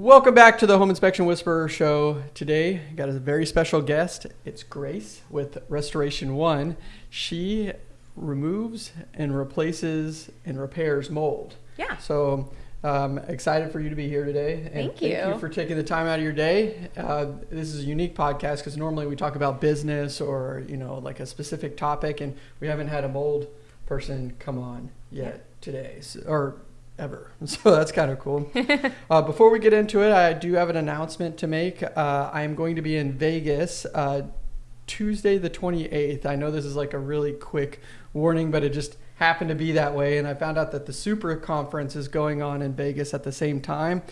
Welcome back to the Home Inspection Whisperer show. Today, got a very special guest. It's Grace with Restoration One. She removes and replaces and repairs mold. Yeah. So, um, excited for you to be here today. And Thank Thank you. you for taking the time out of your day. Uh, this is a unique podcast because normally we talk about business or you know like a specific topic, and we haven't had a mold person come on yet today, so, or ever. So that's kind of cool. uh, before we get into it, I do have an announcement to make. Uh, I am going to be in Vegas uh, Tuesday the 28th. I know this is like a really quick warning, but it just happened to be that way. And I found out that the Super Conference is going on in Vegas at the same time.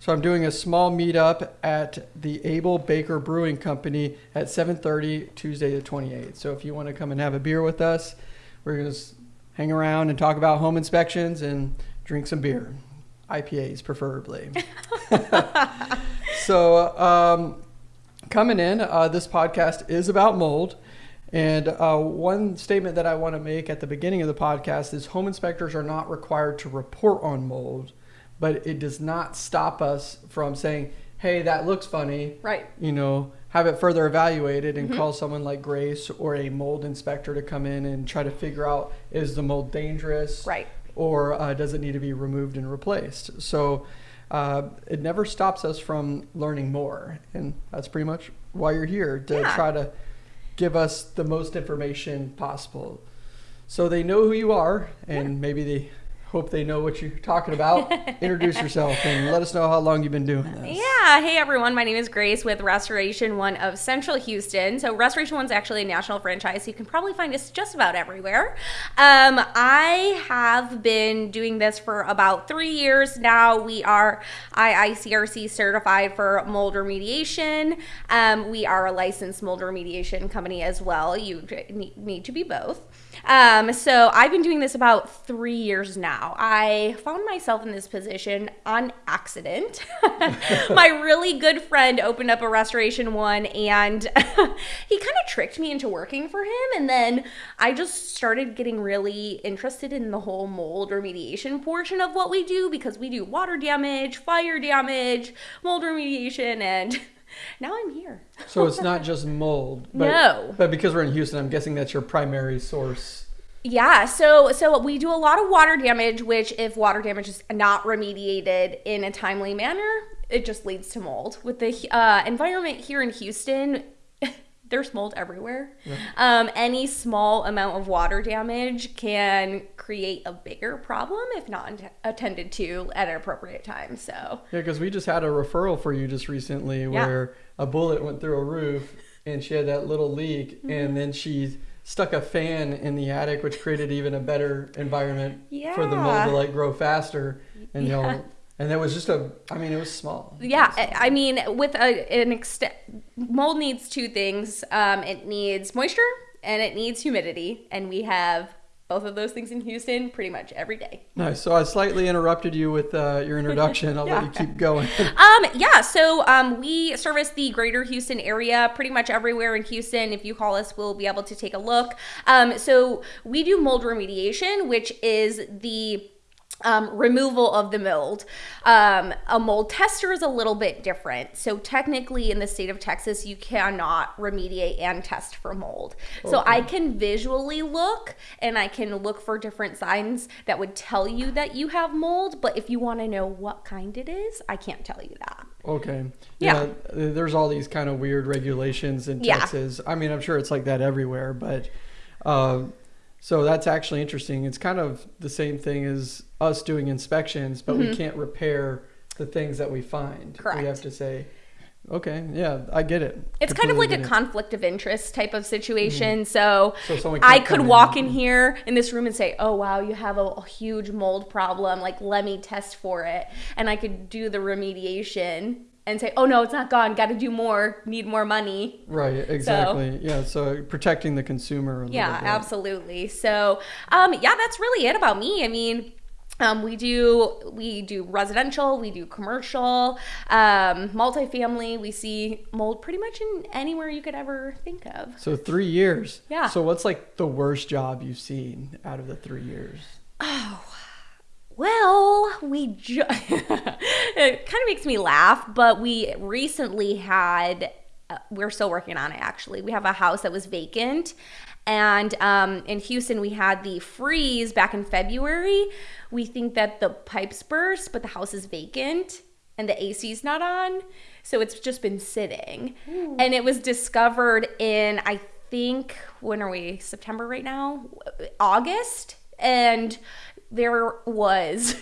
So I'm doing a small meetup at the Able Baker Brewing Company at 7:30 Tuesday the 28th. So if you want to come and have a beer with us, we're going to hang around and talk about home inspections and drink some beer, IPAs preferably. so, um, coming in, uh, this podcast is about mold. And uh, one statement that I want to make at the beginning of the podcast is home inspectors are not required to report on mold, but it does not stop us from saying, hey, that looks funny. Right. You know, have it further evaluated and call someone like Grace or a mold inspector to come in and try to figure out is the mold dangerous? Right. Or uh, does it need to be removed and replaced? So uh, it never stops us from learning more, and that's pretty much why you're here to Yeah. try to give us the most information possible, so they know who you are, and maybe they hope they know what you're talking about. Introduce yourself and let us know how long you've been doing this. Yeah. Hey, everyone. My name is Grace with Restoration One of Central Houston. So, Restoration One's actually a national franchise. So you can probably find us just about everywhere. Um, I have been doing this for about three years now. We are IICRC certified for mold remediation. Um, we are a licensed mold remediation company as well. You need to be both. Um, so I've been doing this about three years now. I found myself in this position on accident. My really good friend opened up a restoration one and he kind of tricked me into working for him. And then I just started getting really interested in the whole mold remediation portion of what we do because we do water damage, fire damage, mold remediation, and now I'm here. So it's not just mold. But, No. But because we're in Houston, I'm guessing that's your primary source. Yeah, so so we do a lot of water damage, which if water damage is not remediated in a timely manner, it just leads to mold. With the uh, environment here in Houston, there's mold everywhere. Um, any small amount of water damage can create a bigger problem if not attended to at an appropriate time. So Yeah, because we just had a referral for you just recently Yeah. where a bullet went through a roof and she had that little leak, Mm-hmm. and then she stuck a fan in the attic, which created even a better environment for the mold to like grow faster. And you Yeah. know, and that was just a, I mean, it was small. Yeah, I I mean, with a, an extent, mold needs two things. Um, it needs moisture and it needs humidity, and we have both of those things in Houston pretty much every day. Nice. So I slightly interrupted you with uh, your introduction. I'll let you keep going. Um, yeah, so um, we service the greater Houston area, pretty much everywhere in Houston. If you call us, we'll be able to take a look. Um, so we do mold remediation, which is the um, removal of the mold. Um, a mold tester is a little bit different. So technically, in the state of Texas, you cannot remediate and test for mold. So I can visually look and I can look for different signs that would tell you that you have mold. But if you want to know what kind it is, I can't tell you that. Okay. Yeah. There's all these kind of weird regulations in Texas. Yeah. I mean, I'm sure it's like that everywhere, but uh, so that's actually interesting. It's kind of the same thing as us doing inspections, but we mm-hmm. can't repair the things that we find. We have to say, okay, yeah, I get it. It's kind of like a it. conflict of interest type of situation. Mm-hmm. So, So I could come in walk in here in this room and say, "Oh wow, you have a, a huge mold problem. Like, let me test for it." And I could do the remediation and say, "Oh no, it's not gone. Got to do more. Need more money." Right, exactly. yeah, so protecting the consumer Yeah, bit. absolutely. So, um, yeah, that's really it about me. I mean, um, we do we do residential, we do commercial, um, multifamily. We see mold pretty much in anywhere you could ever think of. So three years. Yeah. So what's like the worst job you've seen out of the three years? Well, we ju- it kind of makes me laugh, but we recently had. Uh, we're still working on it. Actually, we have a house that was vacant, and um, in Houston we had the freeze back in February. We think that the pipes burst, but the house is vacant and the AC's not on, so it's just been sitting. And it was discovered in I think when are we September right now? August, and there was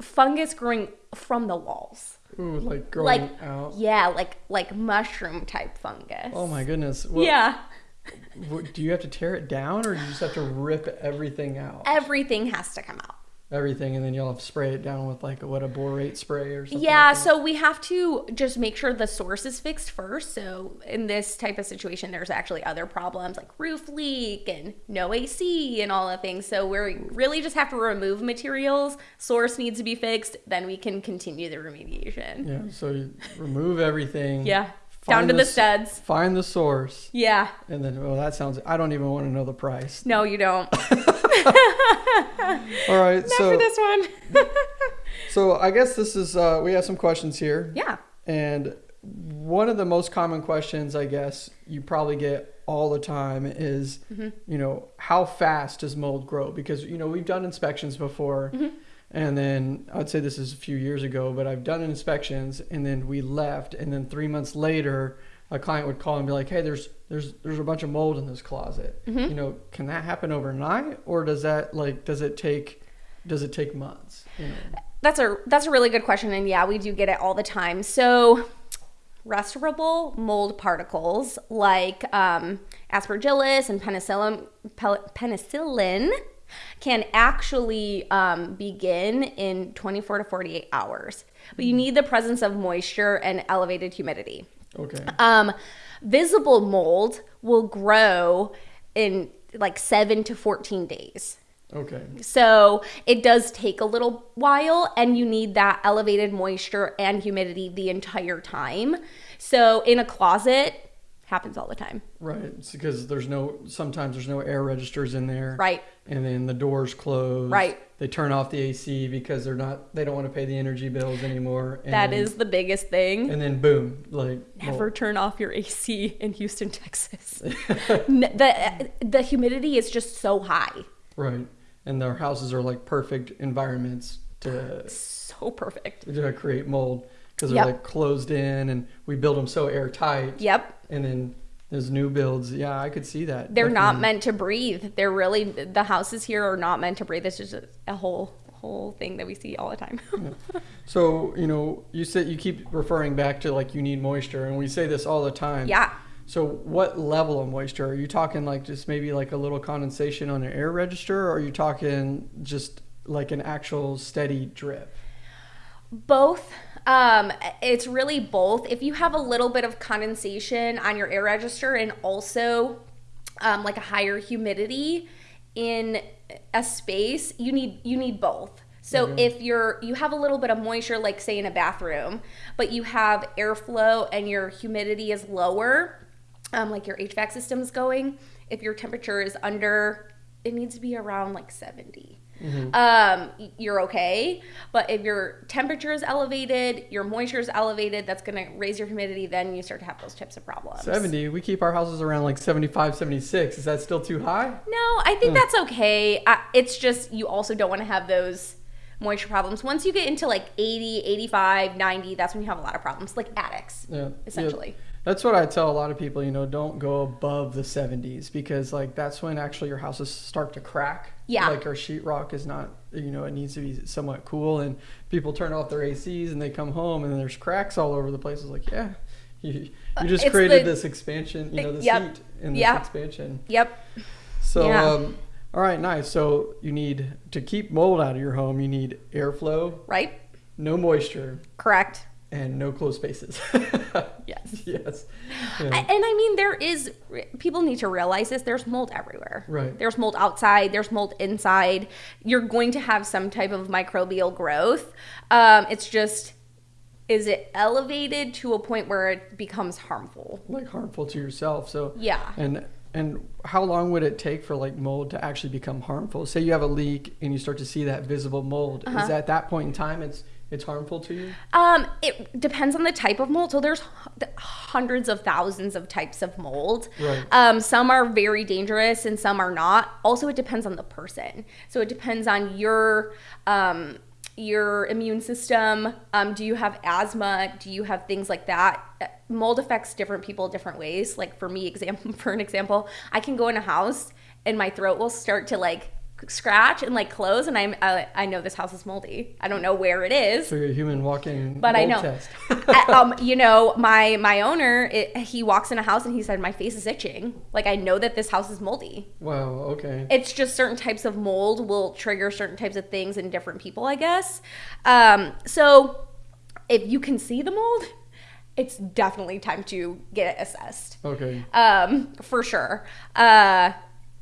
fungus growing from the walls. Ooh, like growing Like out. yeah, like like mushroom type fungus. Oh my goodness. What- yeah. do you have to tear it down, or do you just have to rip everything out? Everything has to come out. Everything, and then you'll have to spray it down with like a, what a borate spray or something. Yeah, like so we have to just make sure the source is fixed first. So in this type of situation, there's actually other problems like roof leak and no AC and all the things. So we really just have to remove materials. Source needs to be fixed. Then we can continue the remediation. Yeah, so you remove everything. Yeah, down to the s- studs. Find the source, Yeah, and then well, that sounds. I don't even want to know the price. no, you don't. All right, Not so for this one. so I guess this is. Uh, we have some questions here, yeah. and one of the most common questions I guess you probably get all the time is, Mm-hmm. you know, how fast does mold grow? Because you know we've done inspections before. Mm-hmm. And then I'd say this is a few years ago, but I've done inspections, and then we left, and then three months later, a client would call and be like, "Hey, there's there's there's a bunch of mold in this closet. Mm-hmm. You know, can that happen overnight, or does that like does it take does it take months? You know, That's a that's a really good question, and yeah, we do get it all the time. So, respirable mold particles like um, aspergillus and penicillin penicillin can actually um, begin in 24 to 48 hours, but you need the presence of moisture and elevated humidity. okay, Um, visible mold will grow in like seven to 14 days. okay, So it does take a little while, and you need that elevated moisture and humidity the entire time. So in a closet, happens all the time. right. It's because there's no sometimes there's no air registers in there, Right. And then the doors close, Right. They turn off the AC because they're not they don't want to pay the energy bills anymore. And That then, is the biggest thing. and then boom, like Never mold. turn off your AC in Houston, Texas. The the humidity is just so high. right, and their houses are like perfect environments to So perfect. to create mold because they're Yep. like closed in and we build them so airtight. Yep. And then there's new builds. Yeah, I could see that. They're not meant to breathe. They're really the houses here are not meant to breathe. This is just a whole whole thing that we see all the time. So you know, you said you keep referring back to like you need moisture, and we say this all the time. yeah. So what level of moisture are you talking? Like just maybe like a little condensation on an air register, or are you talking just like an actual steady drip? Both. Um, it's really both. If you have a little bit of condensation on your air register and also um, like a higher humidity in a space, you need you need both. So if you're you have a little bit of moisture, like say in a bathroom, but you have airflow and your humidity is lower, um, like your HVAC system's going. If your temperature is under, it needs to be around like 70 um, you're okay. But if your temperature is elevated, your moisture is elevated, that's going to raise your humidity, then you start to have those types of problems. 70. We keep our houses around like 75, 76. Is that still too high? No, I think that's okay. I, it's just you also don't want to have those moisture problems. Once you get into like 80, 85, 90, that's when you have a lot of problems, like attics, Yeah. essentially. Yeah. That's what I tell a lot of people, you know, don't go above the 70s because like that's when actually your houses start to crack. Yeah. Like our sheetrock is not, you know, it needs to be somewhat cool and people turn off their ACs and they come home and there's cracks all over the place. It's like, yeah, you, you just Uh, it's created the- this expansion, you know, this Yep. heat in this Yep. expansion. Yep. So, Yeah. um, all right, nice. So you need to keep mold out of your home. You need airflow, Right? no moisture, Correct. And no closed spaces. Yes. yes. I- Yeah. And I mean, there is, people need to realize this there's mold everywhere. Right. There's mold outside, there's mold inside. You're going to have some type of microbial growth. Um, it's just, is it elevated to a point where it becomes harmful? like harmful to yourself. So Yeah. and And how long would it take for like mold to actually become harmful? Say you have a leak and you start to see that visible mold. Uh-huh. Is at that point in time it's it's harmful to you? Um, it depends on the type of mold. So there's h- hundreds of thousands of types of mold. Right. Um, some are very dangerous and some are not. Also, it depends on the person. So it depends on your um, your immune system. Um, do you have asthma? Do you have things like that? Uh, Mold affects different people different ways. Like for me, example for an example, I can go in a house and my throat will start to like scratch and like close, and I'm uh, I know this house is moldy. I don't know where it is So you're a human walking but I know, test. I- um, you know, my my owner, it, he walks in a house and he said my face is itching. Like I know that this house is moldy. wow, okay. It's just certain types of mold will trigger certain types of things in different people, I guess. Um, so if you can see the mold, it's definitely time to get it assessed Okay. um, for sure. Uh,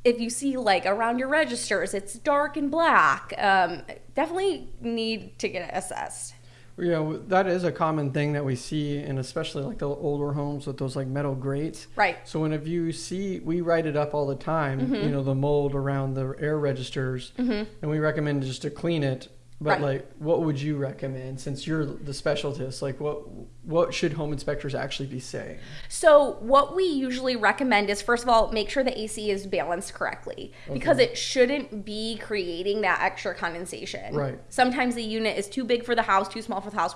if you see like around your registers, it's dark and black. Um, definitely need to get it assessed. Yeah, that is a common thing that we see, and especially like the older homes with those like metal grates. Right. So whenever you see, we write it up all the time. Mm-hmm. You know, the mold around the air registers, and we recommend just to clean it. But Right. like, what would you recommend since you're the specialist? Like, what what should home inspectors actually be saying? So, what we usually recommend is first of all, make sure the AC is balanced correctly because it shouldn't be creating that extra condensation. Right. Sometimes the unit is too big for the house, too small for the house.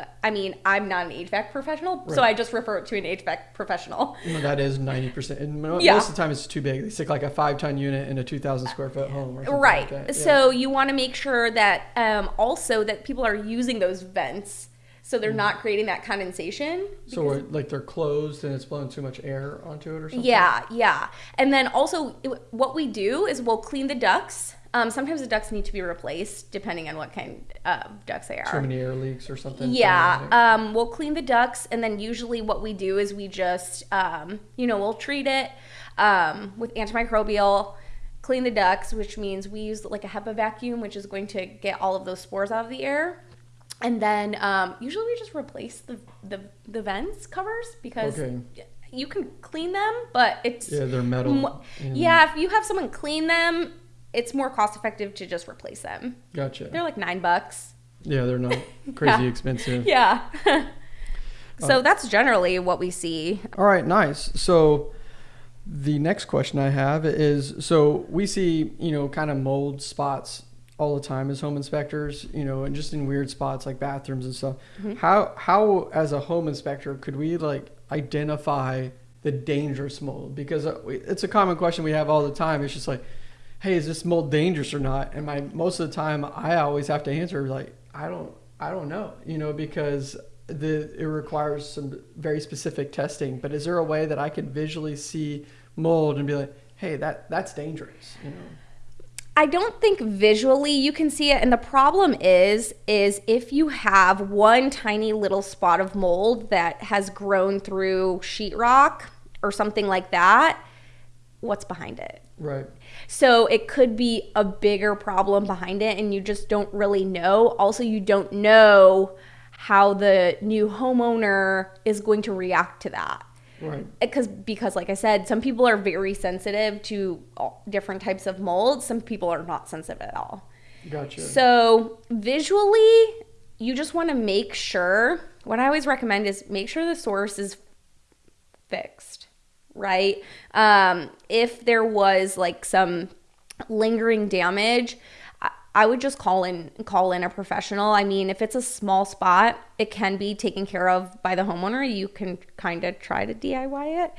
Uh, I mean, I'm not an HVAC professional, so I just refer it to an HVAC professional. That is ninety percent, and mo- Yeah. most of the time it's too big. They stick like a five ton unit in a two thousand square foot home, or something Right. Like. Yeah. So, you want to make sure that um, also that people are using those vents so they're not creating that condensation. Mm. So like they're closed and it's blowing too much air onto it or something. Yeah, yeah. And then also, what we do is we'll clean the ducts. Um, sometimes the ducts need to be replaced depending on what kind of ducts they are. Too many air leaks or something. Yeah, um, we'll clean the ducts, and then usually what we do is we just, um, you know, we'll treat it um, with antimicrobial, clean the ducts, which means we use like a HEPA vacuum, which is going to get all of those spores out of the air. And then um, usually we just replace the, the the vents covers because Okay. you can clean them, but it's Yeah, they're metal. Mo- yeah, if you have someone clean them, it's more cost effective to just replace them. Gotcha. They're like nine bucks. Yeah, they're not crazy Yeah. expensive. Yeah. Uh, so that's generally what we see. All right, nice. So the next question I have is so we see, you know, kind of mold spots all the time as home inspectors, you know, and just in weird spots like bathrooms and stuff. Mm-hmm. How how as a home inspector could we like identify the dangerous mold? Because uh, it's a common question we have all the time. It's just like, hey, is this mold dangerous or not? And my most of the time I always have to answer like, I don't I don't know, you know, because the it requires some very specific testing. But is there a way that I can visually see mold and be like, hey, that that's dangerous, you know? I don't think visually you can see it and the problem is is if you have one tiny little spot of mold that has grown through sheetrock or something like that, what's behind it? Right. So it could be a bigger problem behind it, and you just don't really know. Also, you don't know how the new homeowner is going to react to that. Right. Uh, because, because, like I said, some people are very sensitive to different types of mold. Some people are not sensitive at all. Gotcha. So visually, you just want to make sure. What I always recommend is make sure the source is fixed, right? Um, if there was like some lingering damage, I, I would just call in call in a professional. I mean, if it's a small spot, it can be taken care of by the homeowner. You can kind of try to DIY it.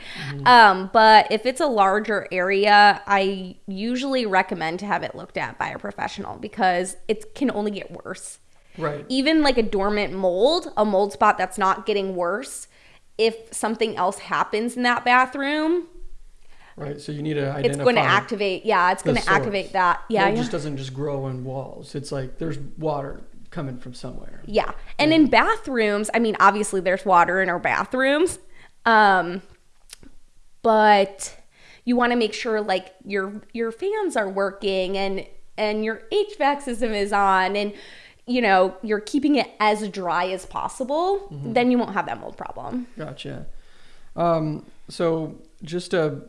Um, but if it's a larger area, I usually recommend to have it looked at by a professional because it can only get worse right. even like a dormant mold, a mold spot that's not getting worse, if something else happens in that bathroom, Right. So you need to identify. it's going to activate. Yeah, it's going to activate that. Yeah, it yeah. just doesn't just grow in walls. It's like there's water coming from somewhere. Yeah. And in bathrooms, I mean, obviously there's water in our bathrooms. Um, but you want to make sure like your your fans are working and and your HVAC system is on and you know, you're keeping it as dry as possible, then you won't have that mold problem. Gotcha. Um, so just to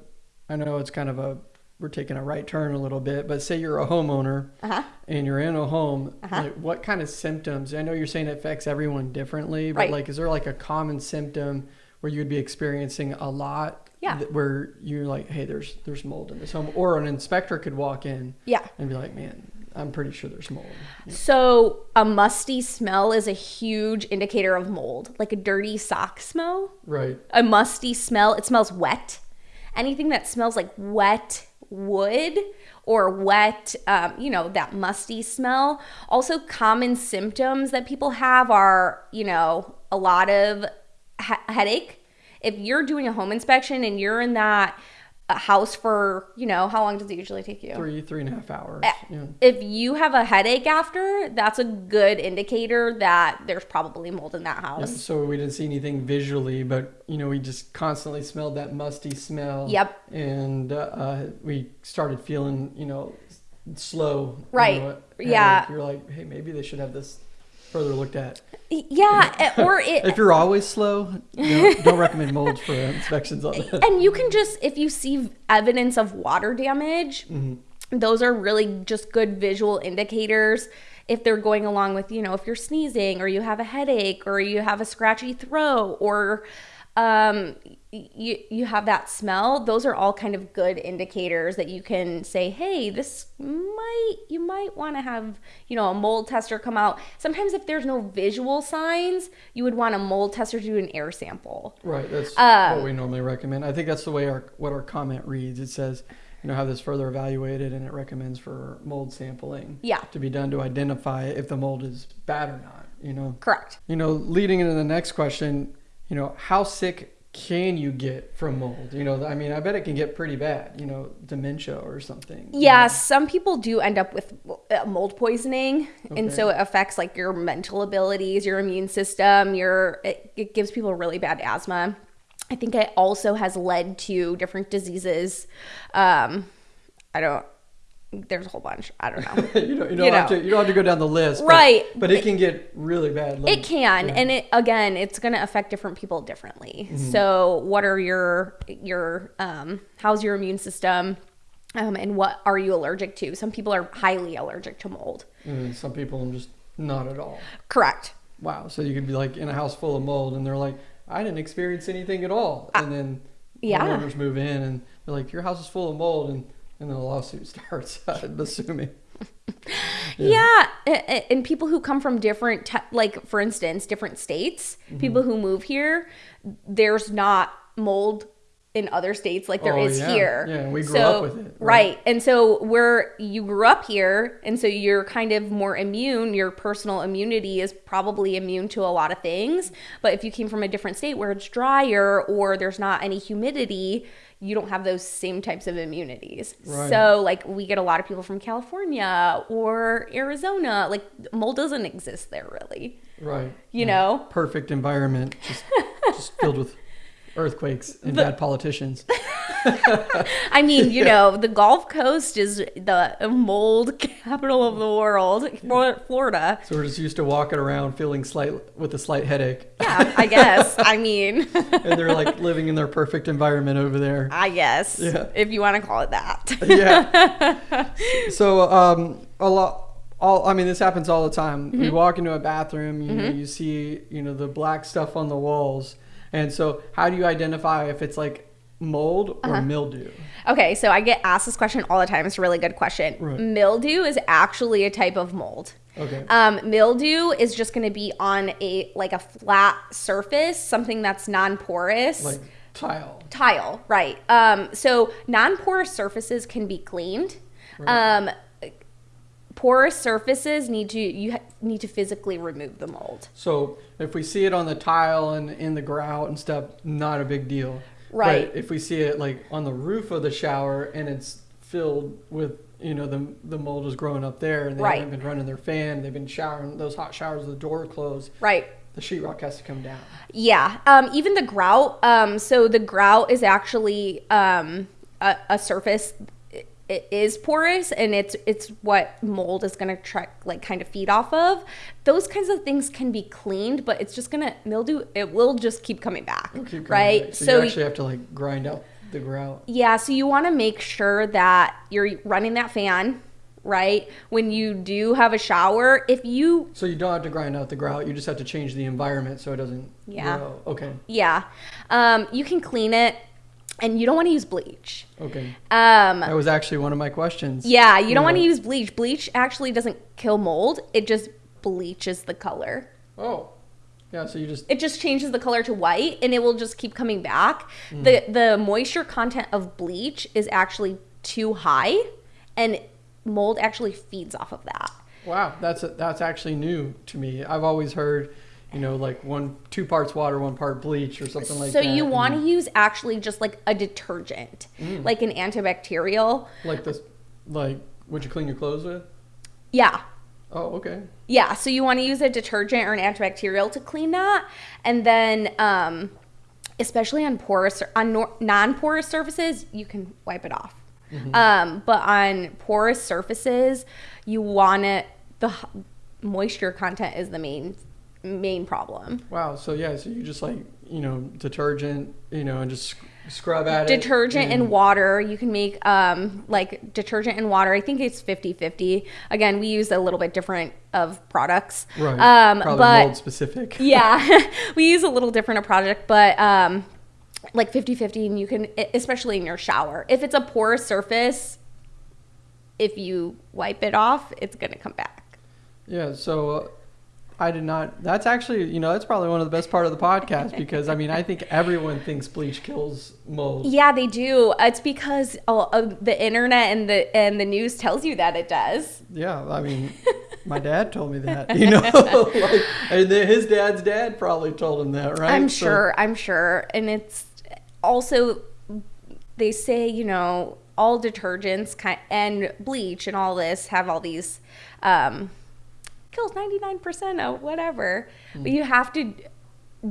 I know it's kind of a we're taking a right turn a little bit, but say you're a homeowner Uh-huh. and you're in a home, Uh-huh. like what kind of symptoms? I know you're saying it affects everyone differently, but Right. like is there like a common symptom where you'd be experiencing a lot? Yeah. where you're like, hey, there's there's mold in this home, or an inspector could walk in Yeah. and be like, man, I'm pretty sure there's mold. So a musty smell is a huge indicator of mold, like a dirty sock smell. Right. A musty smell, it smells wet. Anything that smells like wet wood or wet, um, you know, that musty smell. Also, common symptoms that people have are, you know, a lot of he- headache. If you're doing a home inspection and you're in that uh, house for, you know, how long does it usually take you? Three, three and a half hours. Eh. Yeah. if you have a headache after, that's a good indicator that there's probably mold in that Yeah, house. so we didn't see anything visually, but you know, we just constantly smelled that musty smell. Yep. And uh, we started feeling, you know, slow. you Right. know, Yeah. You're like, hey, maybe they should have this further looked at. Yeah, eh, or it, If you're always slow, don't, don't recommend molds for inspections on that. and you can just if you see evidence of water damage, those are really just good visual indicators. If they're going along with, you know, if you're sneezing or you have a headache or you have a scratchy throat or um, you you have that smell, those are all kind of good indicators that you can say, hey, this might you might want to have you know a mold tester come out. Sometimes if there's no visual signs, you would want a mold tester to do an air sample. Right. That's Um, what we normally recommend. I think that's the way our what our comment reads. It says, you know, have this further evaluated, and it recommends for mold sampling. Yeah. To be done to identify if the mold is bad or not. You know. Correct. You know, leading into the next question, you know, how sick can you get from mold? You know, I mean, I bet it can get pretty bad. You know, dementia or something. you Yeah, know? some people do end up with uh, mold poisoning, and so it affects like your mental abilities, your immune system. Your it, it gives people really bad asthma. I think it also has led to different diseases. Um, I don't. There's a whole bunch. I don't know. you don't, you don't You have know. to you don't have to go down the list. Right. But, it can get really bad. like- It can, yeah. and it again, it's going to affect different people differently. Mm-hmm. So, what are your your um, how's your immune system, um, and what are you allergic to? Some people are highly allergic to mold. And some people are just not at all. Correct. Wow. So you could be like in a house full of mold, and they're like, I didn't experience anything at all. And then yeah. homeowners move in, and they're like, your house is full of mold, and and then the lawsuit starts. I'm assuming. Yeah, a- and people who come from different, te- like for instance, different states, Mm-hmm. people who move here, there's not mold in other states like there Oh, is yeah. here. Yeah, we grew So- up with it, right? right. And so where you grew up here, and so you're kind of more immune. Your personal immunity is probably immune to a lot of things. But if you came from a different state where it's drier or there's not any humidity, you don't have those same types of immunities. Right. So like we get a lot of people from California or Arizona. Like mold doesn't exist there really. Right. You know? Perfect environment, just just filled with earthquakes and bad politicians. I mean, you know, the Gulf Coast is the mold capital of the world, Flor- Florida. So we're just used to walking around feeling slight with a slight headache, Yeah, I guess. I mean, and they're like living in their perfect environment over there. I guess Yeah. if you want to call it that. yeah. So um, a lot. All I mean, this happens all the time. Mm-hmm. You walk into a bathroom, you know, you see, you know, the black stuff on the walls, and so how do you identify if it's like mold or Uh-huh. mildew? Okay, so I get asked this question all the time. It's a really good question. Right. Mildew is actually a type of mold. Okay. Um, mildew is just going to be on a like a flat surface, something that's non-porous. like tile. tile, right? Um, so non-porous surfaces can be cleaned. Um, porous surfaces need to you ha- need to physically remove the mold. So if we see it on the tile and in the grout and stuff, not a big deal. Right. But if we see it like on the roof of the shower and it's filled with, you know, the the mold is growing up there and they Right. haven't been running their fan, they've been showering those hot showers with the door closed, Right. the sheetrock has to come down. Yeah. Um, even the grout. Um, so the grout is actually um, a, a surface. It, is porous, and it's it's what mold is going to try like kind of feed off of. Those kinds of things can be cleaned, but it's just gonna mildew. It will just keep coming back, Keep coming right? back. So, you actually have to like grind out the grout. Yeah, so you want to make sure that you're running that fan, right? When you do have a shower, if you So you don't have to grind out the grout. You just have to change the environment so it doesn't Yeah. grow. Okay. yeah, um, you can clean it, and you don't want to use bleach. Okay. Um, That was actually one of my questions. yeah, you don't want to use bleach. Bleach actually doesn't kill mold; it just bleaches the color. Oh. Yeah. So you just It just changes the color to white, and it will just keep coming back. Mm. the The moisture content of bleach is actually too high, and mold actually feeds off of that. wow. That's that's actually new to me. I've always heard, you know, like one two parts water, one part bleach, or something like so that. So you want to and use actually just like a detergent, Mm. like an antibacterial. like this, like what you clean your clothes with. Yeah. Oh, okay. Yeah, so you want to use a detergent or an antibacterial to clean that, and then, um, especially on porous on non-porous surfaces, you can wipe it off. Um, but on porous surfaces, you want it. The moisture content is the main main problem. Wow. So yeah. So you just like you know detergent, you know, and just scrub at it. detergent and water you can make um like detergent and water i think it's 50 50 again we use a little bit different of products Right. um Probably but mold specific. yeah we use a little different a product, but um like 50 50 and you can especially in your shower if it's a porous surface if you wipe it off it's gonna come back Yeah, so uh, I did not. That's actually, you know, that's probably one of the best part of the podcast because I mean, I think everyone thinks bleach kills mold. yeah they do it's because oh, uh, the internet and the and the news tells you that it does Yeah, I mean, my dad told me that, you know, like, and his dad's dad probably told him that, right? I'm So- sure. I'm sure. And it's also they say you know all detergents kind and bleach and all this have all these um, kills 99% of whatever, Hmm. but you have to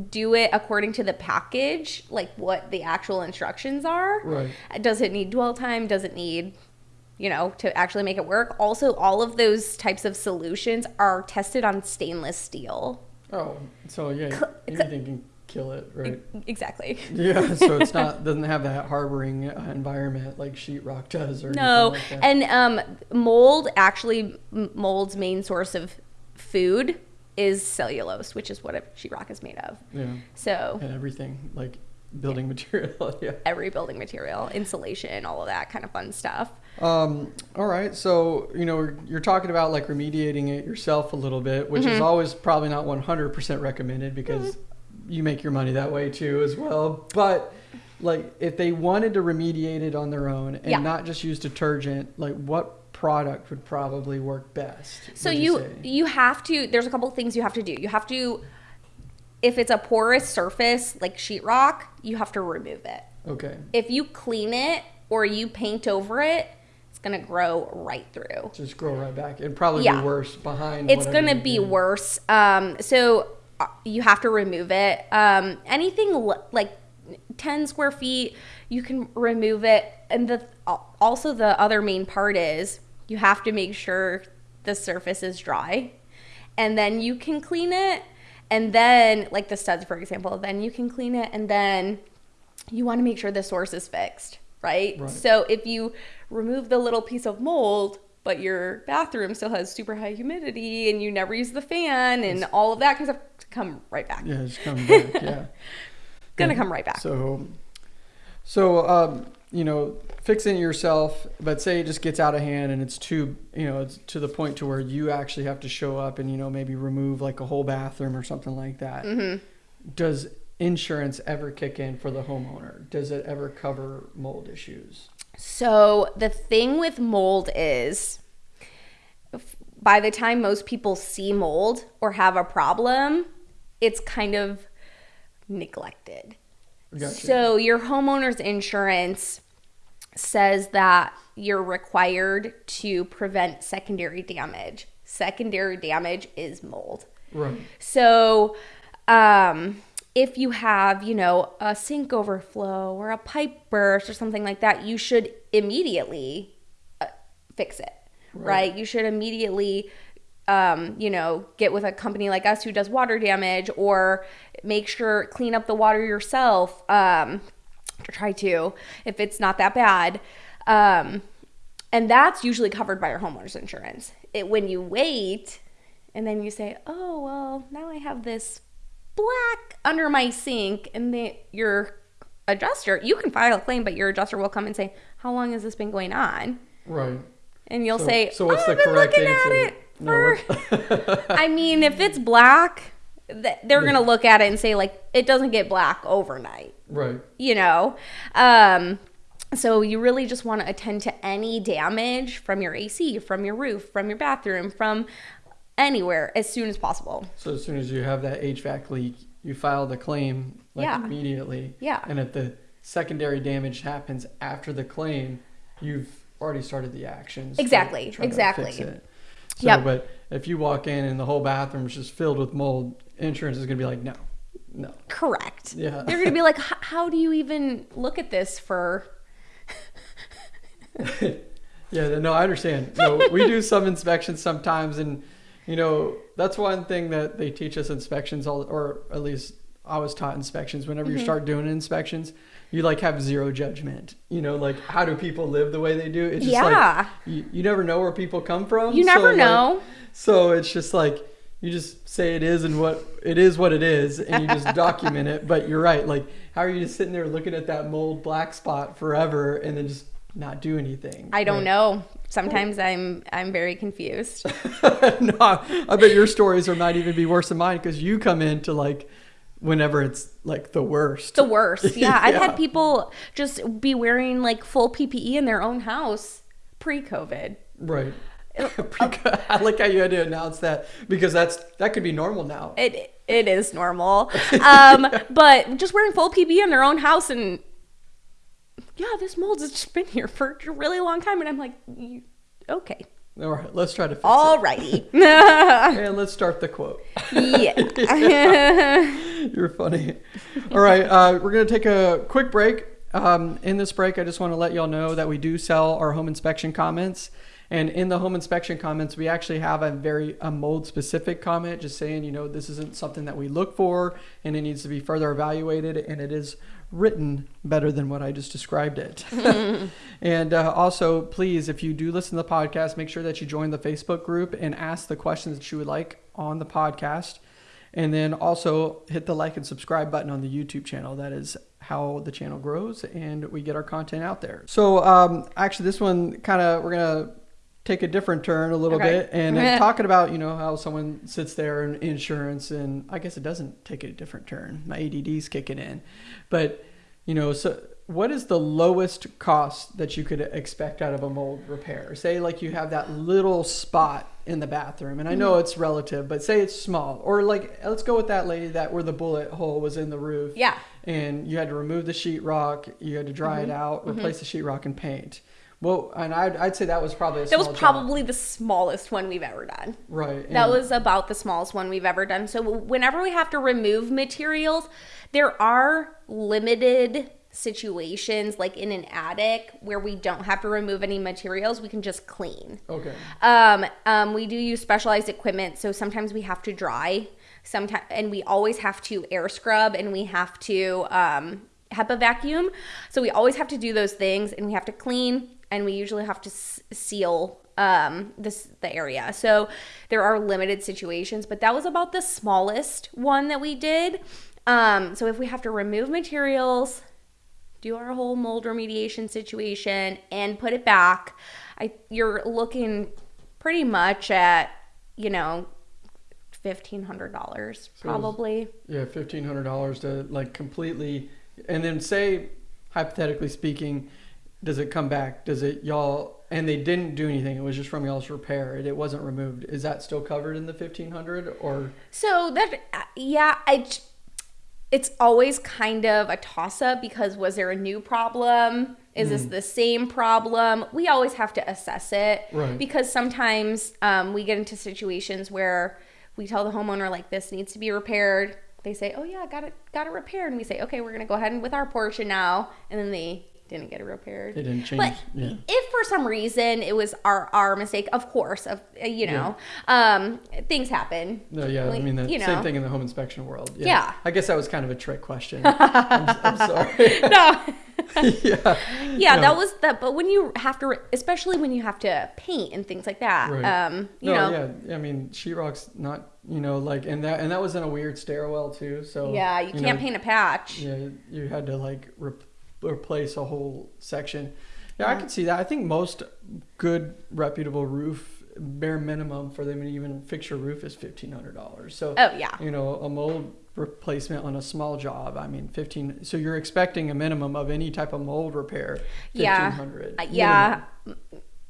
do it according to the package, like what the actual instructions are. Right. Does it need dwell time? Does it need you know, to actually make it work. Also, all of those types of solutions are tested on stainless steel. Oh, so yeah, anything can kill it, right? Exactly. Yeah, so it's not doesn't have that harboring uh, environment like sheetrock does, or No, like and um, mold actually mold's main source of food is cellulose, which is what a sheetrock is made of. yeah, So and everything like building material. yeah. every building material, insulation, all of that kind of fun stuff. Um, all right, so you know you're talking about like remediating it yourself a little bit, which Mm-hmm. is always probably not 100% recommended because you make your money that way too as well. But like if they wanted to remediate it on their own and Yeah. not just use detergent, like what product would probably work best? So would you you have to. There's a couple things you have to do. You have to, if it's a porous surface like sheetrock, you have to remove it. okay, If you clean it or you paint over it, it's gonna grow right through. just grow right back. It'd probably Yeah. be worse behind. it's gonna be did. worse. Um, so uh, you have to remove it. Um, anything l- like ten square feet, you can remove it. And the also the other main part is you have to make sure the surface is dry, and then you can clean it. And then, like the studs, for example, then you can clean it, and then you want to make sure the source is fixed, right? Right. So if you remove the little piece of mold, but your bathroom still has super high humidity and you never use the fan and all of that kind of stuff, come right back. Yeah, just coming back. yeah. Gonna Yeah. come right back. So, so um, you know, fixing it yourself, but say it just gets out of hand and it's too, you know, it's to the point to where you actually have to show up and you know maybe remove like a whole bathroom or something like that. Mm-hmm. Does insurance ever kick in for the homeowner? Does it ever cover mold issues? So the thing with mold is by the time most people see mold or have a problem, it's kind of neglected. Gotcha. So your homeowner's insurance says that you're required to prevent secondary damage. Secondary damage is mold. right. So, um, if you have, you know, a sink overflow or a pipe burst or something like that, you should immediately uh, fix it, right. Right. You should immediately, um, you know, get with a company like us who does water damage or make sure clean up the water yourself. Um, try to if it's not that bad. Um, and that's usually covered by your homeowner's insurance. It, when you wait and then you say, oh, well, now I have this black under my sink, and the, your adjuster, you can file a claim, but your adjuster will come and say, how long has this been going on? Right. And you'll So- say, so what's oh, the I've been correct looking answer? at it No, for. I mean, if it's black, they're gonna look at it and say like it doesn't get black overnight, Right. you know. Um, so you really just want to attend to any damage from your AC, from your roof, from your bathroom, from anywhere as soon as possible. So as soon as you have that HVAC leak, you file the claim like Yeah. immediately. Yeah. And if the secondary damage happens after the claim, you've already started the actions. to Exactly, to exactly. So, Yep. but if you walk in and the whole bathroom is just filled with mold, insurance is gonna be like, no, no. Correct. Yeah. They're gonna be like, "H- how do you even look at this for? Yeah, no, I understand. No, we do some inspections sometimes, and you know that's one thing that they teach us inspections all, or at least I was taught inspections. Whenever Mm-hmm. you start doing inspections, you like have zero judgment. You know, like how do people live the way they do? It's just Yeah. like you, you never know where people come from. You never like- know. so it's just like you just say it is and what it is what it is and you just document it but you're right like how are you just sitting there looking at that mold black spot forever and then just not do anything I don't Like- know. Sometimes I'm I'm very confused. no, I bet your stories are might even be worse than mine because you come in to like whenever it's like the worst. the worst. Yeah, I've had people just be wearing like full PPE in their own house pre-COVID. right. I like how you had to announce that because that's that could be normal now. It it is normal, um, but just wearing full PPE in their own house and yeah, this mold has just been here for a really long time, and I'm like, okay, All right, let's try to fix alrighty, it. And let's start the quote. yeah. You're funny. All right, uh, we're gonna take a quick break. Um, in this break, I just want to let y'all know that we do sell our home inspection comments. And in the home inspection comments, we actually have a very a mold specific comment, just saying, you know, this isn't something that we look for, and it needs to be further evaluated, and it is written better than what I just described it. and uh, also, please, if you do listen to the podcast, make sure that you join the Facebook group and ask the questions that you would like on the podcast. And then also hit the like and subscribe button on the YouTube channel. That is how the channel grows and we get our content out there. So, um, actually, this one kind of, we're going to take a different turn a little Okay. bit and talking about, you know, how someone sits there in insurance. And I guess it doesn't take a different turn. My ADD's kicking in. But, you know, so what is the lowest cost that you could expect out of a mold repair? Say, like, you have that little spot in the bathroom, and I know mm-hmm. it's relative, but say it's small, or like, let's go with that lady that where the bullet hole was in the roof, yeah. and you had to remove the sheetrock, you had to dry it mm-hmm. out, mm-hmm. replace the sheetrock, and paint. Well, and I'd, I'd say that was probably a That was small job. probably the smallest one we've ever done. right. That was about the smallest one we've ever done. So whenever we have to remove materials, there are limited situations like in an attic where we don't have to remove any materials, we can just clean. okay. Um, um, we do use specialized equipment, so sometimes we have to dry, sometimes, and we always have to air scrub, and we have to um, HEPA vacuum. So we always have to do those things, and we have to clean, and we usually have to s- seal um, this the area. So there are limited situations, but that was about the smallest one that we did. Um, so if we have to remove materials, do our whole mold remediation situation and put it back i you're looking pretty much at you know $1500 probably Yeah, fifteen hundred dollars to like completely, and then say, hypothetically speaking, does it come back? Does it y'all? And they didn't do anything. It was just from y'all's repair. It, it wasn't removed. Is that still covered in the fifteen hundred or? so that yeah i it's always kind of a toss up because was there a new problem is this the same problem we always have to assess it Right. because sometimes um, we get into situations where we tell the homeowner like this needs to be repaired they say oh yeah got it got it repaired and we say okay we're gonna go ahead and with our portion now and then they didn't get it repaired They didn't change. but yeah. if for some reason it was our our mistake of course of uh, you know um things happen No, yeah. I mean, the you same know. thing in the home inspection world. Yeah. I guess that was kind of a trick question. I'm, I'm sorry. no yeah. yeah, No. that was that. But when you have to, especially when you have to paint and things like that, Right. um, you no, know, yeah. I mean, sheetrock's not, you know, like, and that and that was in a weird stairwell too. So yeah, you, can't know, paint a patch. Yeah, you had to like re- replace a whole section. Yeah, I can see that. I think most good reputable roof bare minimum for them to even fix your roof is fifteen hundred dollars. So Oh yeah, you know, a mold replacement on a small job. I mean, fifteen. So you're expecting a minimum of any type of mold repair. Fifteen Yeah. hundred. Uh, yeah,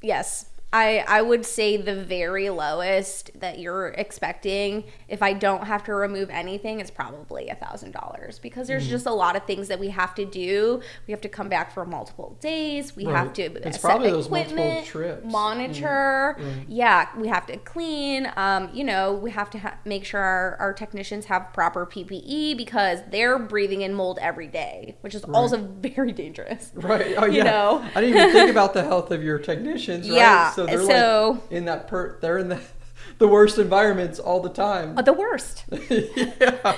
yes. I I would say the very lowest that you're expecting, if I don't have to remove anything, is probably a thousand dollars because there's just a lot of things that we have to do. We have to come back for multiple days. We have to It's set probably those multiple equipment, trips. monitor. Mm, right. Yeah, we have to clean. Um, you know, we have to ha- make sure our, our technicians have proper PPE because they're breathing in mold every day, which is also very dangerous. Right. Oh You yeah. know? I didn't even think about the health of your technicians. Right? Yeah, So they're so- like in that per. They're in the the worst environments all the time. Uh, the worst. yeah.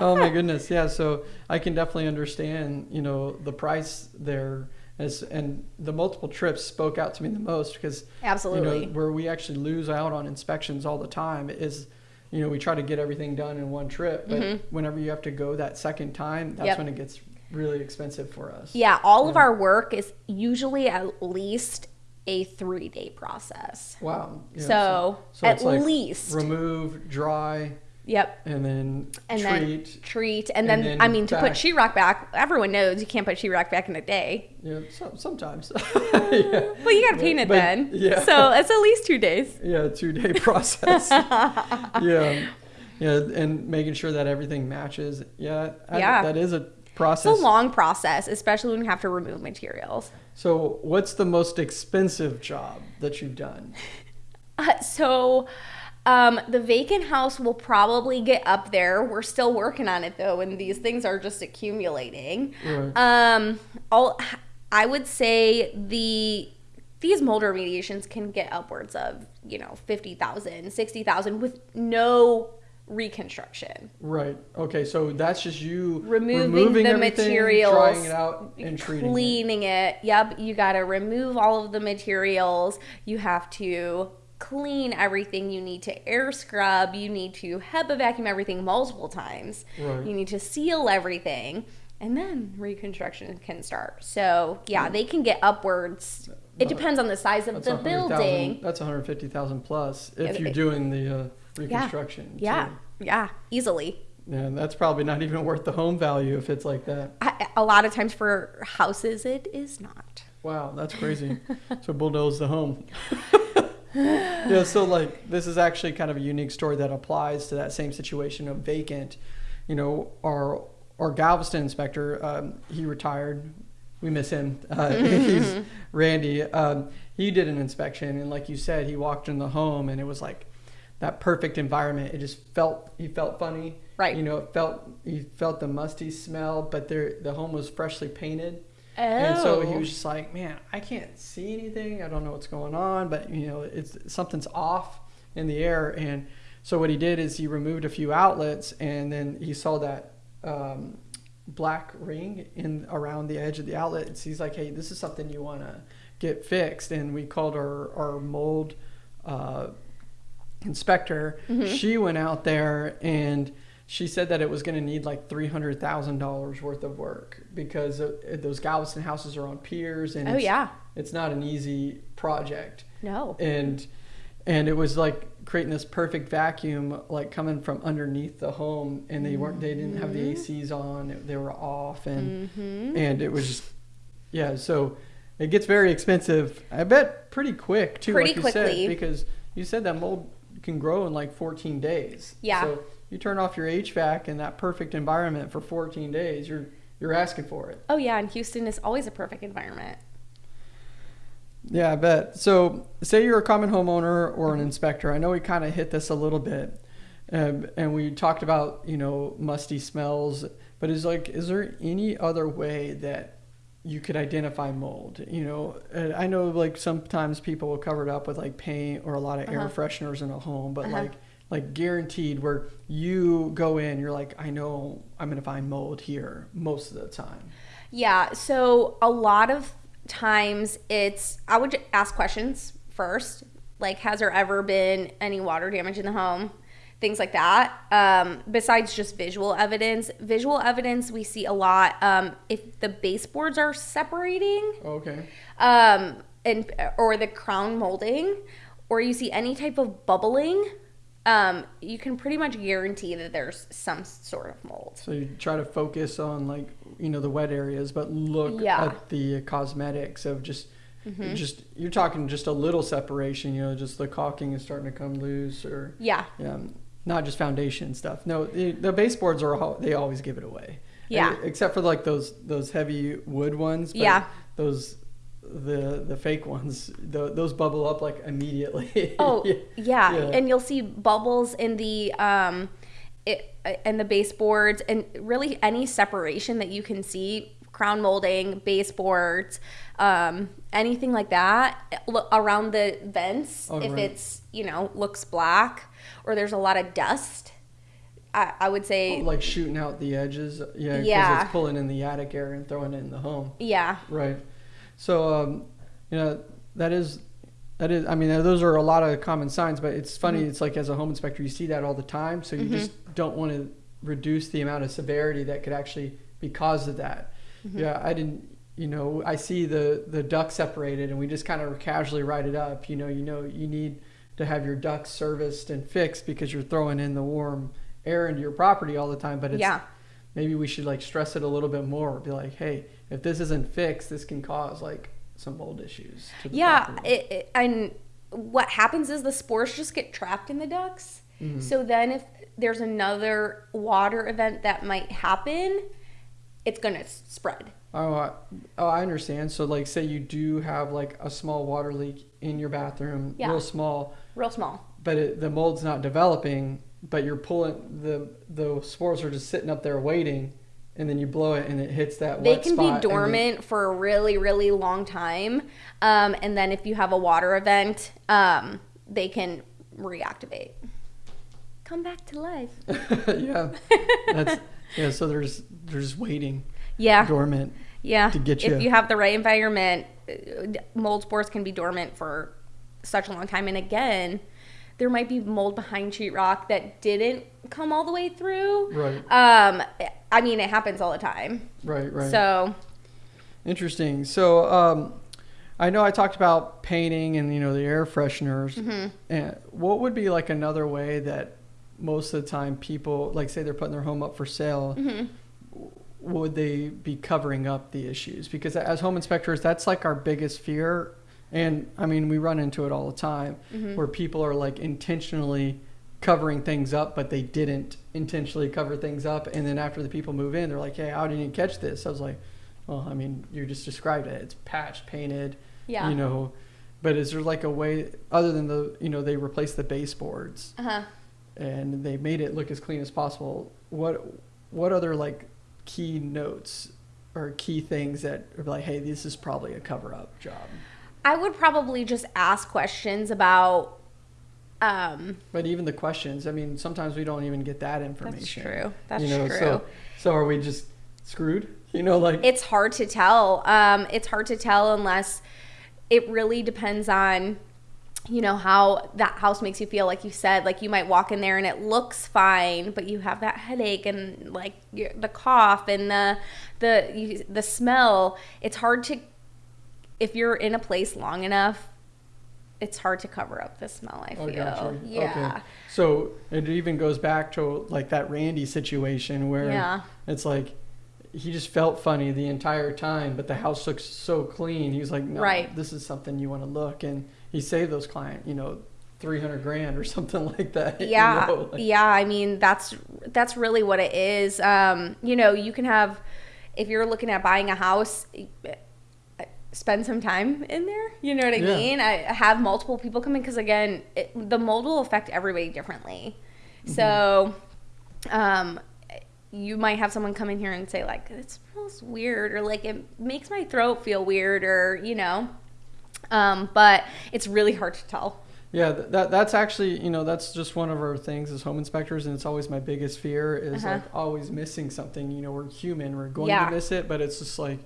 Oh my goodness. Yeah. So I can definitely understand. You know the price there. As, and the multiple trips spoke out to me the most because Absolutely. you know where we actually lose out on inspections all the time is you know we try to get everything done in one trip but whenever you have to go that second time that's Mm-hmm. Yep. when it gets really expensive for us Yeah, all of our work is usually at least a three day process. wow Yeah, So, so at like least. remove dry Yep. and then And treat then treat. And, and then, then I mean, to put back. sheetrock back, everyone knows you can't put sheetrock back in a day. yeah so, sometimes Well, you got to paint it But- then. yeah. So, it's at least two days. yeah two day process yeah yeah and making sure that everything matches yeah, I- Yeah. that is a It's a long process, especially when you have to remove materials. so what's the most expensive job that you've done Uh, so um, the vacant house will probably get up there. We're still working on it though, and these things are just accumulating. Right. Um, all I would say the these mold remediations can get upwards of you know 50,000, 60,000 with no reconstruction. Right. Okay. So that's just you Removing the everything, materials, drying it out, and treating it. cleaning it. Yep, you got to remove all of the materials. You have to clean everything. You need to air scrub. You need to HEPA vacuum everything multiple times. Right. You need to seal everything. And then reconstruction can start. So, yeah, they can get upwards. It depends on the size of That's the building. That's 150,000 plus if you're doing the uh, reconstruction. Yeah, too. yeah, easily. Yeah. That's probably not even worth the home value if it's like that. I, a lot of times for houses, it is not. Wow, that's crazy. so bulldoze the home. yeah, so like this is actually kind of a unique story that applies to that same situation of vacant. You know, our our Galveston inspector, um, he retired. We miss him. Uh, he's Randy. Um, he did an inspection, and like you said, he walked in the home, and it was like that perfect environment. It just felt he felt funny. Right. You know, it felt he felt the musty smell, but there the home was freshly painted. And so he Oh. was just like, man, I can't see anything. I don't know what's going on, but you know, it's something's off in the air. And so what he did is he removed a few outlets, and then he saw that um, black ring in around the edge of the outlet. And so he's like, hey, this is something you want to get fixed. And we called our our mold uh, inspector. She went out there and she said that it was going to need like three hundred thousand dollars worth of work because uh, those Galveston houses are on piers and Oh, it's, yeah. it's not an easy project No. and and it was like creating this perfect vacuum like coming from underneath the home and they weren't they didn't have the Mm-hmm. ACs on they were off and and it was just yeah so it gets very expensive I bet pretty quick too Pretty like you quickly. said because you said that mold can grow in like 14 days Yeah. so you turn off your HVAC in that perfect environment for 14 days you're you're asking for it Oh yeah, and Houston is always a perfect environment. Yeah, I bet. So, say you're a common homeowner or an inspector. I know we kind of hit this a little bit, um, and we talked about you know musty smells. But is like, is there any other way that you could identify mold? You know, I know like sometimes people will cover it up with like paint or a lot of air Uh-huh. fresheners in a home, but Uh-huh. like like guaranteed where you go in, you're like, I know I'm gonna find mold here most of the time. Yeah. So a lot of times it's I would ask questions first, like has there ever been any water damage in the home? Things like that. Um, besides just visual evidence, visual evidence we see a lot. Um, if the baseboards are separating, Okay. um, and or the crown molding, or you see any type of bubbling, um, you can pretty much guarantee that there's some sort of mold. So you try to focus on like you know the wet areas, but look Yeah. Mm-hmm. at the cosmetics of just just you're talking just a little separation. You know, just the caulking is starting to come loose, or Yeah. um, not just foundation stuff. No, the, the baseboards are al- they always give it away. Yeah. And- except for like those those heavy wood ones. But Yeah. Those the the fake ones, tho- those bubble up like immediately. Oh Yeah. yeah. Yeah. and you'll see bubbles in the um, it, and the baseboards, and really any separation that you can see, crown molding, baseboards, um, anything like that around the vents. Oh, if right. it's you know looks black or there's a lot of dust, I, I would say like shooting out the edges. Yeah. Yeah. it's pulling in the attic air and throwing it in the home. yeah, Right. So, um, you know, that is, that is, I mean, those are a lot of common signs, but it's funny. Mm-hmm. It's like as a home inspector, you see that all the time. So you just don't want to reduce the amount of severity that could actually be caused of that. Mm-hmm. Yeah. I didn't, you know, I see the, the duct separated and we just kind of casually write it up. You know, you know, you need to have your ducts serviced and fixed because you're throwing in the warm air into your property all the time, but it's, yeah. maybe we should like stress it a little bit more. Be like, hey, if this isn't fixed, this can cause like some mold issues. To the Yeah, it, it, and what happens is the spores just get trapped in the ducts. Mm-hmm. So then, if there's another water event that might happen, it's gonna spread. Oh, I, oh, I understand. So, like, say you do have like a small water leak in your bathroom, Yeah. real small, Real small. but it, the mold's not developing. But you're pulling the the spores are just sitting up there waiting, and then you blow it and it hits that. They wet can spot, be and then- dormant for a really, really long time. Um, and then if you have a water event, um, they can reactivate. Come back to life. yeah, that's yeah. So there's there's waiting Yeah. dormant. Yeah. to get you- If you have the right environment, uh, mold spores can be dormant for such a long time. And again, there might be mold behind sheetrock that didn't come all the way through. Right, Um, I mean, it happens all the time. right, right. So, Interesting. So, um, I know I talked about painting and you know the air fresheners. Mm-hmm. And what would be like another way that most of the time people, like, say they're putting their home up for sale, Mm-hmm. would they be covering up the issues? Because as home inspectors, that's like our biggest fear. And I mean, we run into it all the time Mm-hmm. where people are like intentionally covering things up, but they didn't intentionally cover things up. And then after the people move in, they're like, hey, how did you catch this? I was like, well, I mean, you just described it. It's patched, painted, yeah. you know. But is there like a way other than the, you know, they replace the baseboards uh-huh. And they made it look as clean as possible. What, what other like key notes or key things that are like, hey, this is probably a cover up job? I would probably just ask questions about. Um, But even the questions, I mean, sometimes we don't even get that information. that's true. That's you know, true. So, so are we just screwed? You know, like it's hard to tell. Um, it's hard to tell unless it really depends on, you know, how that house makes you feel. Like you said, like you might walk in there and it looks fine, but you have that headache and like the cough and the the the smell. It's hard to if you're in a place long enough. It's hard to cover up the smell. I feel Oh, gotcha. Yeah. Okay. So it even goes back to like that Randy situation where Yeah. it's like he just felt funny the entire time, but the house looks so clean. He was like, no, Right. this is something you want to look. And he saved those client, you know, 300 grand or something like that. you yeah know, like- yeah i mean that's that's really what it is um you know you can have if you're looking at buying a house spend some time in there you know what i Yeah. mean i have multiple people come in because again it, the mold will affect everybody differently Mm-hmm. so um you might have someone come in here and say like it smells weird or like it makes my throat feel weird or you know um but it's really hard to tell Yeah, that that's actually you know that's just one of our things as home inspectors, and it's always my biggest fear is Uh-huh. like always missing something. You know, we're human, we're going Yeah. to miss it, but it's just like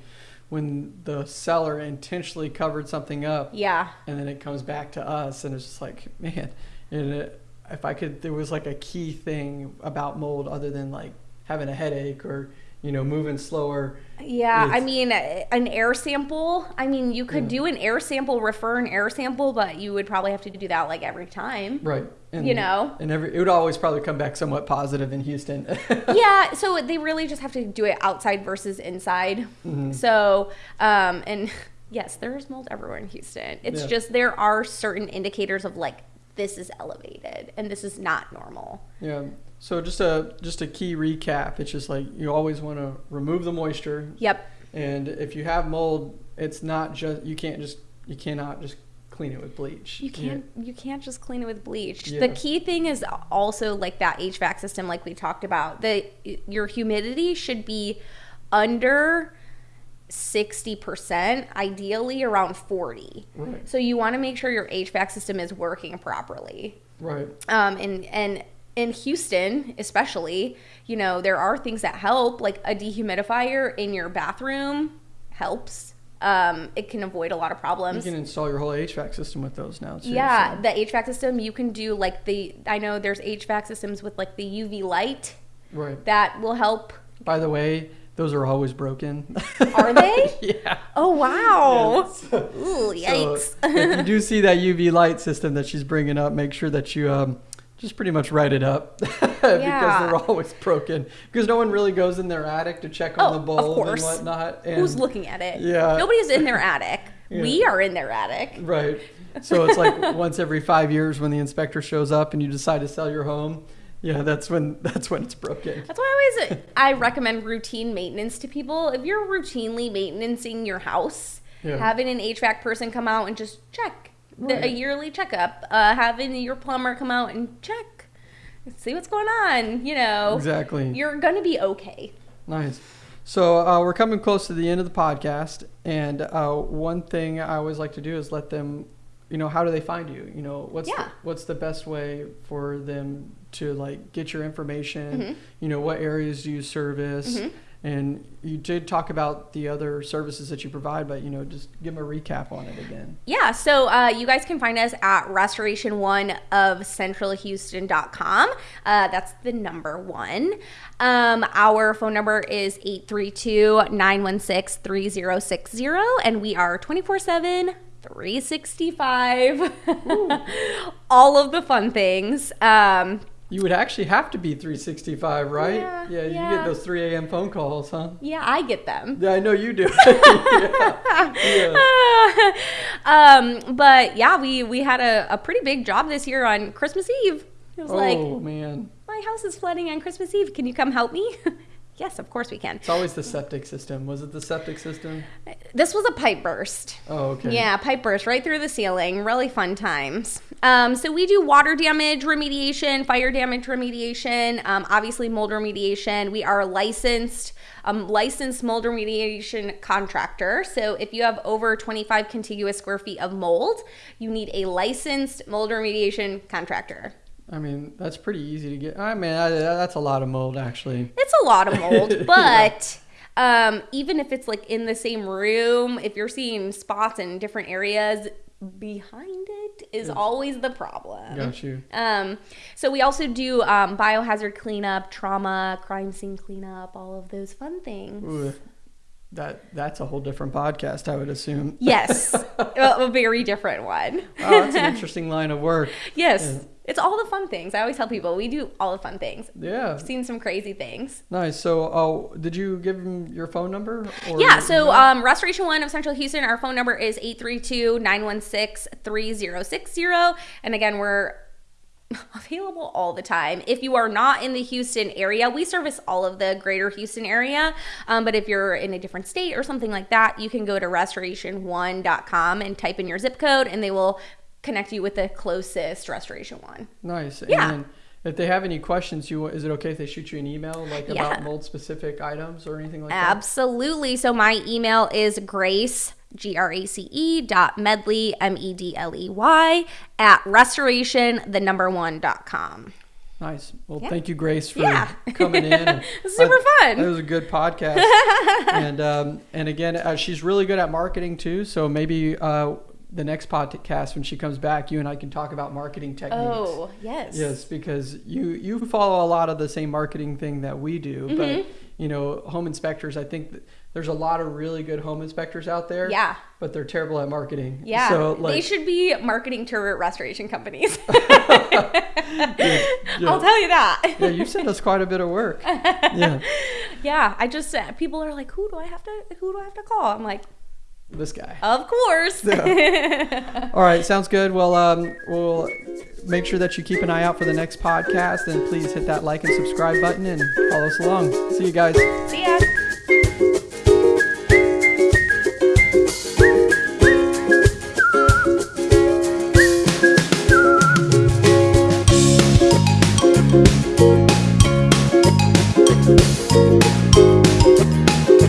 when the seller intentionally covered something up, Yeah. and then it comes back to us, and it's just like man, and it, if I could, there was like a key thing about mold other than like having a headache or you know moving slower. Yeah, I mean, an air sample. I mean, you could Yeah. do an air sample, refer an air sample, but you would probably have to do that like every time. Right. And, You know? and every it would always probably come back somewhat positive in Houston. yeah, so they really just have to do it outside versus inside. Mhm. So, um, and yes, there's mold everywhere in Houston. It's Yeah. just there are certain indicators of like this is elevated and this is not normal. Yeah. So just a just a key recap. It's just like you always want to remove the moisture, Yep. and if you have mold, it's not just you can't just you cannot just clean it with bleach. You can't you can't just clean it with bleach. Yeah. The key thing is also like that HVAC system like we talked about. The your humidity should be under 60%, ideally around 40. Right. So you want to make sure your HVAC system is working properly. Right. Um, and and in Houston, especially, you know, there are things that help, like a dehumidifier in your bathroom helps. Um, it can avoid a lot of problems. You can install your whole HVAC system with those now too. Yeah, so- the HVAC system you can do like the I know there's HVAC systems with like the UV light Right. that will help. By the way, those are always broken. Are they? yeah. Oh wow! Yeah, Ooh, yikes! So if you do see that UV light system that she's bringing up, make sure that you um, just pretty much write it up because they're always broken. Because no one really goes in their attic to check on Oh, the course. and whatnot. And, Who's looking at it? Yeah. Nobody's in their attic. Yeah. We are in their attic. Right. So it's like once every five years when the inspector shows up and you decide to sell your home. Yeah, that's when that's when it's broken. That's why I always I recommend routine maintenance to people. If you're routinely maintaining your house, Yeah. having an HVAC person come out and just check the, a yearly checkup, uh, having your plumber come out and check, see what's going on. You know, Exactly. you're gonna be okay. Nice. So uh, we're coming close to the end of the podcast, and uh, one thing I always like to do is let them, you know, how do they find you? You know, what's Yeah. the, what's the best way for them to like get your information? Mhm. You know, what areas do you service? Mhm. And you did talk about the other services that you provide, but you know, just give them a recap on it again. Yeah, so uh, you guys can find us at restoration one of centralhouston.com. Uh, that's the number one. Um, our phone number is 832 916 3060, and we are 24 7. 365 all of the fun things um You would actually have to be 365, right? Yeah, you yeah. get those 3 a.m. phone calls, huh? yeah i get them Yeah, I know you do. yeah. Yeah. um but yeah we we had a, a pretty big job this year on christmas eve it was like Oh man. my house is flooding on Christmas Eve. Can you come help me? Yes, of course we can. It's always the septic system. Was it the septic system? This was a pipe burst. Oh, okay. Yeah, pipe burst right through the ceiling. Really fun times. Um, so we do water damage remediation, fire damage remediation, um, obviously mold remediation. We are licensed, um, licensed mold remediation contractor. So if you have over 25 contiguous square feet of mold, you need a licensed mold remediation contractor. I mean, that's pretty easy to get. I mean, I, that's a lot of mold, actually. It's a lot of mold, but um, even if it's like in the same room, if you're seeing spots in different areas, behind it is always the problem. Got you. Um, so we also do um, biohazard cleanup, trauma, crime scene cleanup, all of those fun things. Ooh, that that's a whole different podcast, I would assume. Yes, a, a very different one. Oh, that's an interesting line of work. Yes, Yeah. it's all the fun things. I always tell people we do all the fun things. Yeah. I've seen some crazy things. Nice. So, oh, did you give him your phone number? Or Yeah, so um, Restoration One of Central Houston, our phone number is 832 916 3060. And again, we're available all the time. If you are not in the Houston area, we service all of the greater Houston area. Um, but if you're in a different state or something like that, you can go to restoration1.com and type in your zip code, and they will connect you with the closest Restoration One. Nice. Yeah. And, If they have any questions, you is it okay if they shoot you an email like Yeah. about mold specific items or anything like that? Absolutely. So my email is grace, G R A C E dot medley, M E D L E Y, at restoration, the number one dot com. Nice. Well, Yeah. thank you, Grace, for Yeah. coming in. Super I- fun. It was a good podcast, and um, and again, uh, she's really good at marketing too. So maybe uh, the next podcast when she comes back, you and I can talk about marketing techniques. Oh, yes. Yes, because you you follow a lot of the same marketing thing that we do, Mm-hmm. but you know, home inspectors. I think that there's a lot of really good home inspectors out there. Yeah. but they're terrible at marketing. Yeah. so like, they should be marketing to restoration companies. yeah. I'll tell you that. yeah, you sent us quite a bit of work. Yeah, yeah, I just uh, people are like, who do I have to who do I have to call? I'm like, this guy. Of course. All right, sounds good. Well, um, we'll make sure that you keep an eye out for the next podcast, and please hit that like and subscribe button and follow us along. See you guys. See ya. Thank